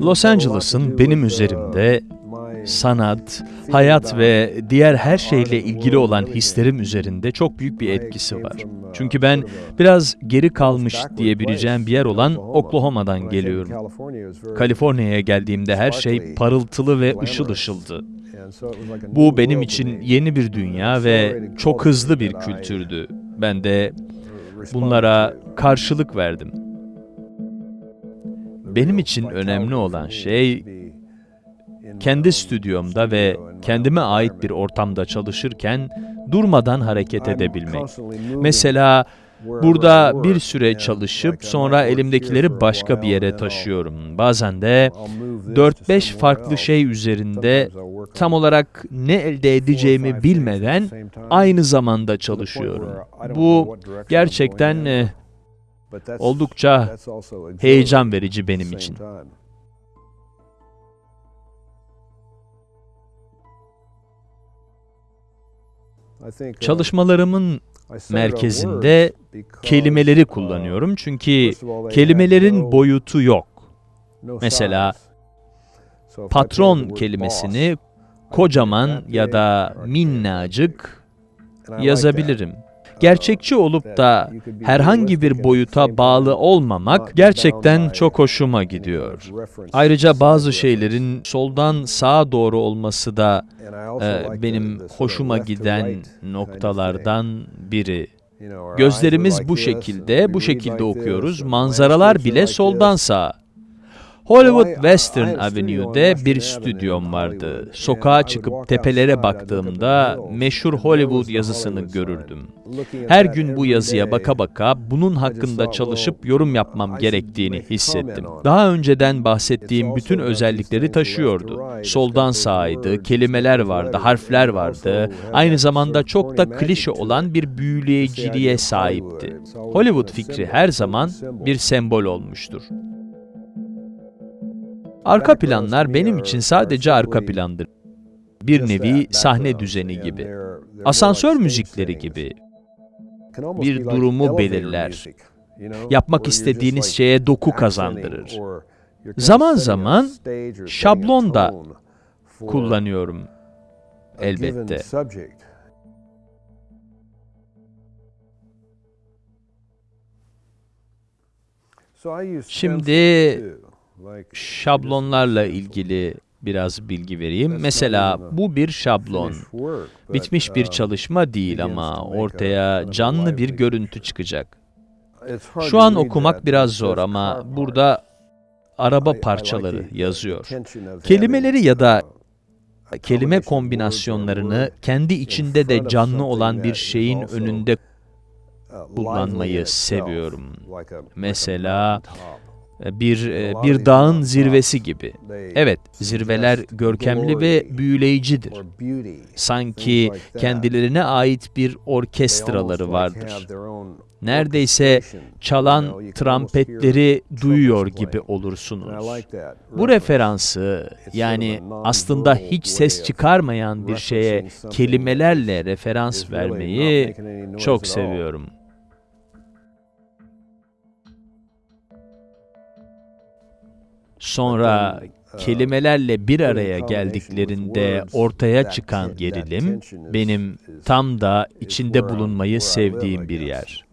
Los Angeles'ın benim üzerimde sanat, hayat ve diğer her şeyle ilgili olan hislerim üzerinde çok büyük bir etkisi var. Çünkü ben biraz geri kalmış diyebileceğim bir yer olan Oklahoma'dan geliyorum. Kaliforniya'ya geldiğimde her şey parıltılı ve ışıl ışıldı. Bu benim için yeni bir dünya ve çok hızlı bir kültürdü. Ben de bunlara karşılık verdim. Benim için önemli olan şey kendi stüdyomda ve kendime ait bir ortamda çalışırken durmadan hareket edebilmek. Mesela burada bir süre çalışıp sonra elimdekileri başka bir yere taşıyorum. Bazen de 4-5 farklı şey üzerinde tam olarak ne elde edeceğimi bilmeden aynı zamanda çalışıyorum. Bu gerçekten eh, oldukça heyecan verici benim için. Çalışmalarımın merkezinde kelimeleri kullanıyorum çünkü kelimelerin boyutu yok. Mesela patron kelimesini kocaman ya da minnacık yazabilirim. Gerçekçi olup da herhangi bir boyuta bağlı olmamak gerçekten çok hoşuma gidiyor. Ayrıca bazı şeylerin soldan sağa doğru olması da e, benim hoşuma giden noktalardan biri. Gözlerimiz bu şekilde, bu şekilde okuyoruz. Manzaralar bile soldan sağa. Hollywood Western Avenue'de bir stüdyom vardı. Sokağa çıkıp tepelere baktığımda meşhur Hollywood yazısını görürdüm. Her gün bu yazıya baka baka bunun hakkında çalışıp yorum yapmam gerektiğini hissettim. Daha önceden bahsettiğim bütün özellikleri taşıyordu. Soldan sağaydı, kelimeler vardı, harfler vardı. Aynı zamanda çok da klişe olan bir büyüleyiciliğe sahipti. Hollywood fikri her zaman bir sembol olmuştur. Arka planlar benim için sadece arka plandır. Bir nevi sahne düzeni gibi. Asansör müzikleri gibi. Bir durumu belirler. Yapmak istediğiniz şeye doku kazandırır. Zaman zaman şablon da kullanıyorum elbette. Şimdi şablonlarla ilgili biraz bilgi vereyim. Mesela bu bir şablon. Bitmiş bir çalışma değil ama ortaya canlı bir görüntü çıkacak. Şu an okumak biraz zor ama burada araba parçaları yazıyor. Kelimeleri ya da kelime kombinasyonlarını kendi içinde de canlı olan bir şeyin önünde kullanmayı seviyorum. Mesela bir e, bir dağın zirvesi gibi. Evet, zirveler görkemli ve büyüleyicidir. Sanki kendilerine ait bir orkestraları vardır. Neredeyse çalan trampetleri duyuyor gibi olursunuz. Bu referansı, yani aslında hiç ses çıkarmayan bir şeye kelimelerle referans vermeyi çok seviyorum. Sonra kelimelerle bir araya geldiklerinde ortaya çıkan gerilim benim tam da içinde bulunmayı sevdiğim bir yer.